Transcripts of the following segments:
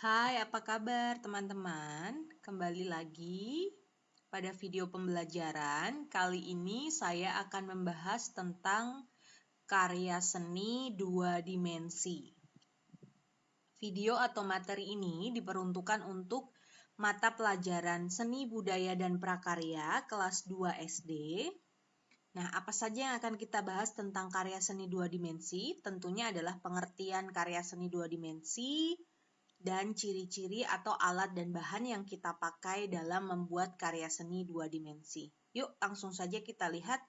Hai, apa kabar teman-teman? Kembali lagi pada video pembelajaran. Kali ini saya akan membahas tentang karya seni dua dimensi. Video atau materi ini diperuntukkan untuk mata pelajaran seni budaya dan prakarya kelas 2 SD. Nah, apa saja yang akan kita bahas tentang karya seni dua dimensi? Tentunya adalah pengertian karya seni dua dimensi, dan ciri-ciri atau alat dan bahan yang kita pakai dalam membuat karya seni dua dimensi. Yuk, langsung saja kita lihat.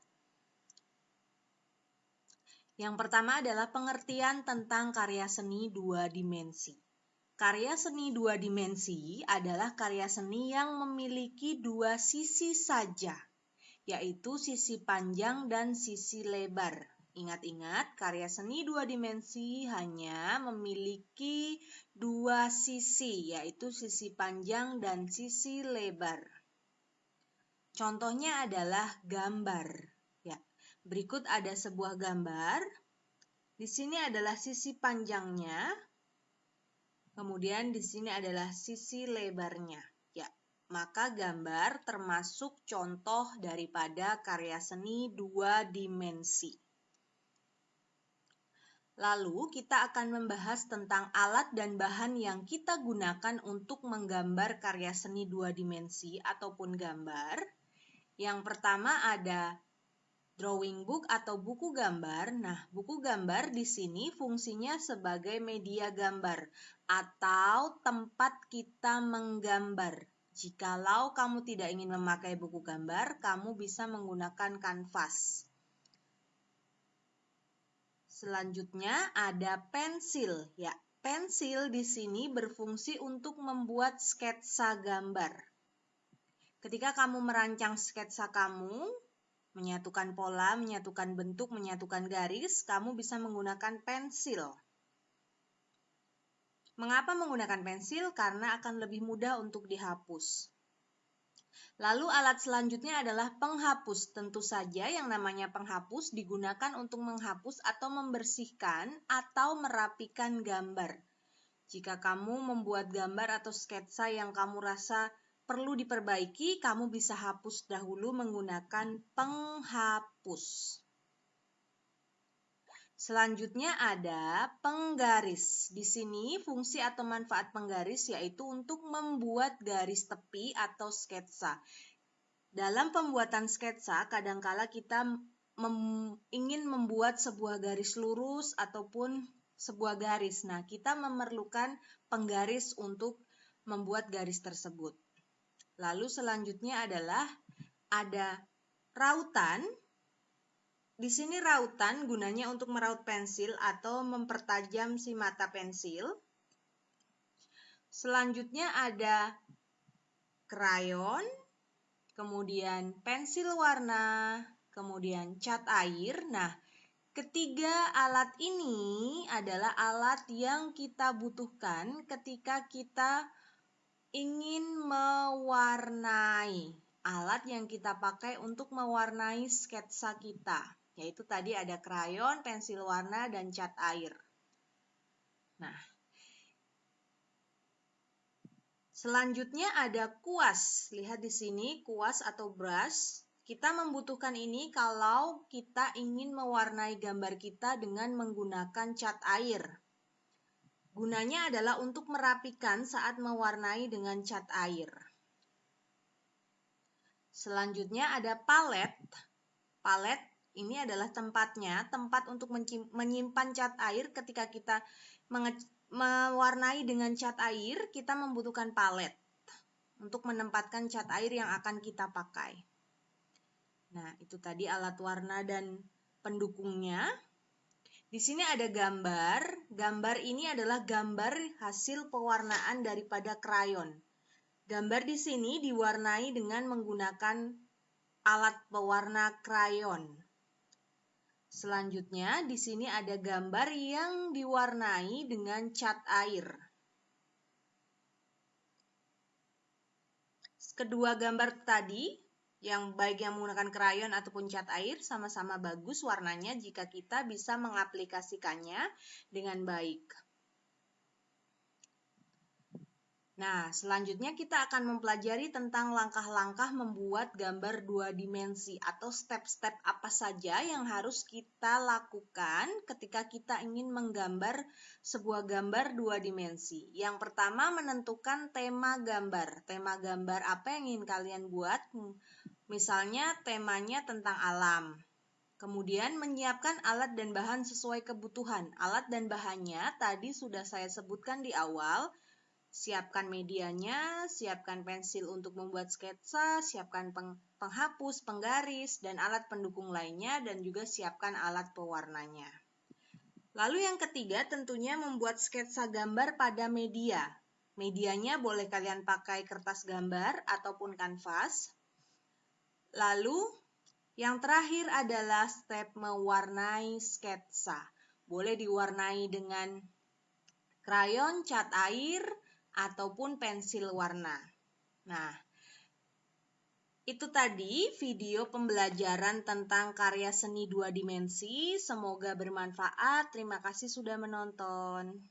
Yang pertama adalah pengertian tentang karya seni dua dimensi. Karya seni dua dimensi adalah karya seni yang memiliki dua sisi saja, yaitu sisi panjang dan sisi lebar. Ingat-ingat, karya seni dua dimensi hanya memiliki dua sisi, yaitu sisi panjang dan sisi lebar. Contohnya adalah gambar. Ya, berikut ada sebuah gambar. Di sini adalah sisi panjangnya, kemudian di sini adalah sisi lebarnya. Ya, maka gambar termasuk contoh daripada karya seni dua dimensi. Lalu kita akan membahas tentang alat dan bahan yang kita gunakan untuk menggambar karya seni dua dimensi ataupun gambar. Yang pertama ada drawing book atau buku gambar. Nah, buku gambar di sini fungsinya sebagai media gambar atau tempat kita menggambar. Jikalau kamu tidak ingin memakai buku gambar, kamu bisa menggunakan kanvas. Selanjutnya ada pensil. Ya, pensil di sini berfungsi untuk membuat sketsa gambar. Ketika kamu merancang sketsa kamu, menyatukan pola, menyatukan bentuk, menyatukan garis, kamu bisa menggunakan pensil. Mengapa menggunakan pensil? Karena akan lebih mudah untuk dihapus. Lalu alat selanjutnya adalah penghapus. Tentu saja yang namanya penghapus digunakan untuk menghapus atau membersihkan atau merapikan gambar. Jika kamu membuat gambar atau sketsa yang kamu rasa perlu diperbaiki, kamu bisa hapus dahulu menggunakan penghapus. Selanjutnya ada penggaris. Di sini fungsi atau manfaat penggaris yaitu untuk membuat garis tepi atau sketsa. Dalam pembuatan sketsa, kadangkala kita mem ingin membuat sebuah garis lurus ataupun sebuah garis. Nah, kita memerlukan penggaris untuk membuat garis tersebut. Lalu selanjutnya adalah ada rautan di sini rautan gunanya untuk meraut pensil atau mempertajam si mata pensil. Selanjutnya ada krayon, kemudian pensil warna, kemudian cat air. Nah, ketiga alat ini adalah alat yang kita butuhkan ketika kita ingin mewarnai. Alat yang kita pakai untuk mewarnai sketsa kita yaitu tadi ada krayon, pensil warna, dan cat air. Nah, selanjutnya ada kuas. Lihat di sini kuas atau brush. Kita membutuhkan ini kalau kita ingin mewarnai gambar kita dengan menggunakan cat air. Gunanya adalah untuk merapikan saat mewarnai dengan cat air. Selanjutnya ada palet. Palet ini adalah tempatnya, tempat untuk menyimpan cat air ketika kita mewarnai dengan cat air, kita membutuhkan palet untuk menempatkan cat air yang akan kita pakai. Nah, itu tadi alat warna dan pendukungnya. Di sini ada gambar. Gambar ini adalah gambar hasil pewarnaan daripada krayon. Gambar di sini diwarnai dengan menggunakan alat pewarna krayon. Selanjutnya, di sini ada gambar yang diwarnai dengan cat air. Kedua gambar tadi, yang baik yang menggunakan krayon ataupun cat air, sama-sama bagus warnanya jika kita bisa mengaplikasikannya dengan baik. Nah, selanjutnya kita akan mempelajari tentang langkah-langkah membuat gambar dua dimensi atau step-step apa saja yang harus kita lakukan ketika kita ingin menggambar sebuah gambar dua dimensi. Yang pertama, menentukan tema gambar. Tema gambar apa yang ingin kalian buat? Misalnya, temanya tentang alam. Kemudian menyiapkan alat dan bahan sesuai kebutuhan. Alat dan bahannya tadi sudah saya sebutkan di awal Siapkan medianya, siapkan pensil untuk membuat sketsa, siapkan peng penghapus, penggaris, dan alat pendukung lainnya, dan juga siapkan alat pewarnanya. Lalu yang ketiga tentunya membuat sketsa gambar pada media. Medianya boleh kalian pakai kertas gambar ataupun kanvas. Lalu yang terakhir adalah step mewarnai sketsa. Boleh diwarnai dengan krayon, cat air, ataupun pensil warna. Nah, itu tadi video pembelajaran tentang karya seni dua dimensi. Semoga bermanfaat. Terima kasih sudah menonton.